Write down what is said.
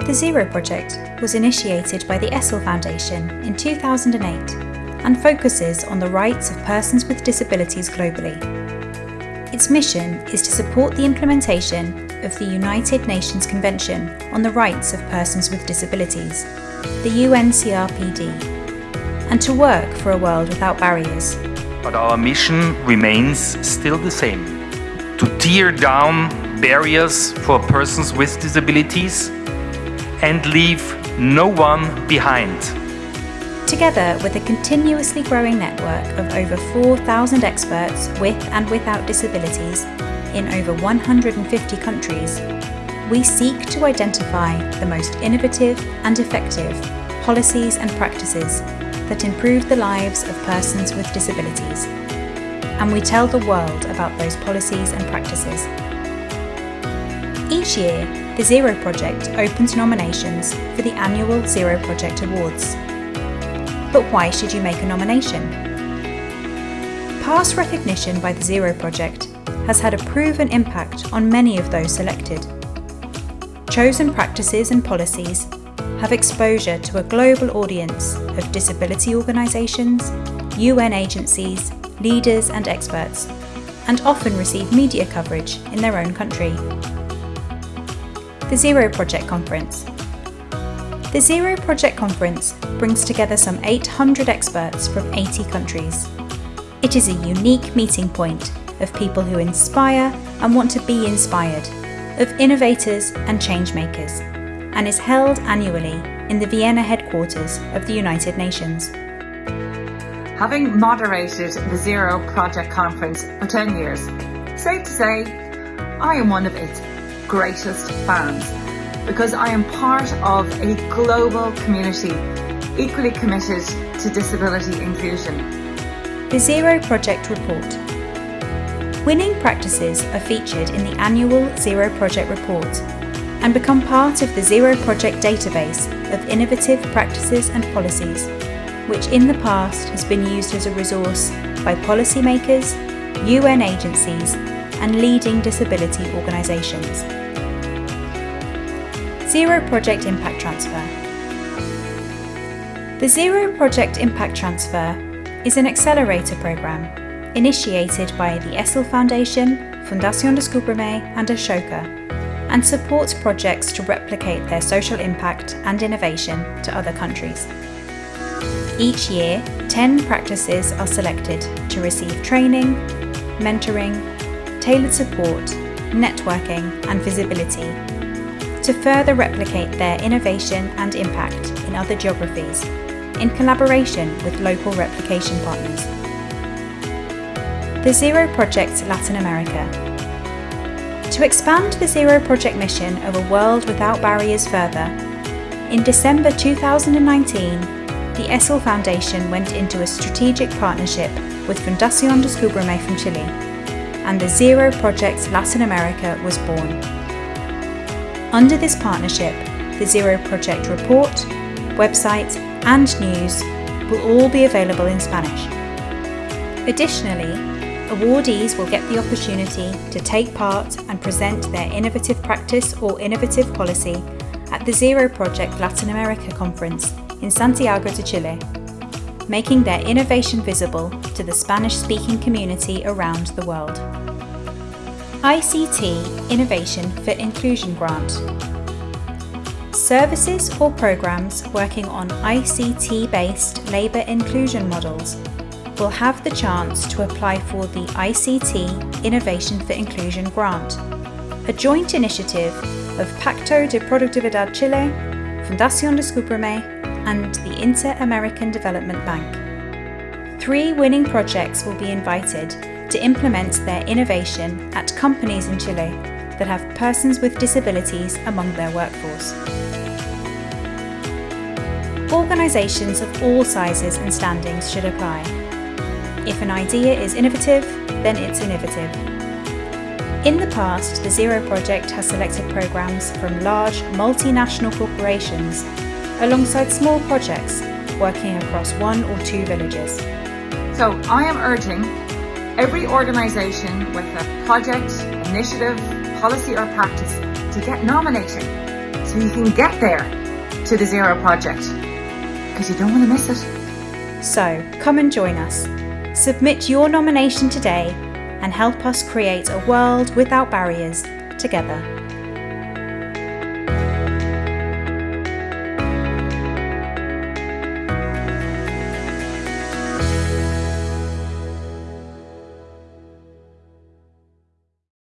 The Zero Project was initiated by the Essl Foundation in 2008 and focuses on the rights of persons with disabilities globally. Its mission is to support the implementation of the United Nations Convention on the Rights of Persons with Disabilities, the UNCRPD, and to work for a world without barriers. But our mission remains still the same to tear down barriers for persons with disabilities and leave no one behind. Together with a continuously growing network of over 4,000 experts with and without disabilities in over 150 countries, we seek to identify the most innovative and effective policies and practices that improve the lives of persons with disabilities. And we tell the world about those policies and practices. Each year, the Zero Project opens nominations for the annual Zero Project Awards. But why should you make a nomination? Past recognition by the Zero Project has had a proven impact on many of those selected. Chosen practices and policies have exposure to a global audience of disability organisations, UN agencies, leaders and experts, and often receive media coverage in their own country the Zero Project Conference. The Zero Project Conference brings together some 800 experts from 80 countries. It is a unique meeting point of people who inspire and want to be inspired, of innovators and changemakers, and is held annually in the Vienna headquarters of the United Nations. Having moderated the Zero Project Conference for 10 years, safe to say, I am one of its greatest fans because I am part of a global community equally committed to disability inclusion. The Zero Project Report. Winning practices are featured in the annual Zero Project Report and become part of the Zero Project database of innovative practices and policies, which in the past has been used as a resource by policymakers, UN agencies and leading disability organisations. Zero Project Impact Transfer. The Zero Project Impact Transfer is an accelerator program initiated by the Essl Foundation, Fundación Descúbreme and Ashoka and supports projects to replicate their social impact and innovation to other countries. Each year, 10 practices are selected to receive training, mentoring, tailored support, networking and visibility to further replicate their innovation and impact in other geographies in collaboration with local replication partners. The Zero Project Latin America. To expand the Zero Project mission of a world without barriers further, in December 2019, the Essl Foundation went into a strategic partnership with Fundación Descúbreme from Chile, and the Zero Project Latin America was born. Under this partnership, the Zero Project report, website and news will all be available in Spanish. Additionally, awardees will get the opportunity to take part and present their innovative practice or innovative policy at the Zero Project Latin America Conference in Santiago de Chile, making their innovation visible to the Spanish-speaking community around the world. ICT Innovation for Inclusion Grant. Services or programs working on ICT-based labour inclusion models will have the chance to apply for the ICT Innovation for Inclusion Grant, a joint initiative of Pacto de Productividad Chile, Fundación Descúbreme and the Inter-American Development Bank. Three winning projects will be invited to implement their innovation at companies in Chile that have persons with disabilities among their workforce. Organisations of all sizes and standings should apply. If an idea is innovative, then it's innovative. In the past, the Zero Project has selected programmes from large multinational corporations alongside small projects working across one or two villages. So I am urging every organisation with a project, initiative, policy or practice to get nominating so you can get there to the Zero Project because you don't want to miss it. So come and join us. Submit your nomination today and help us create a world without barriers together.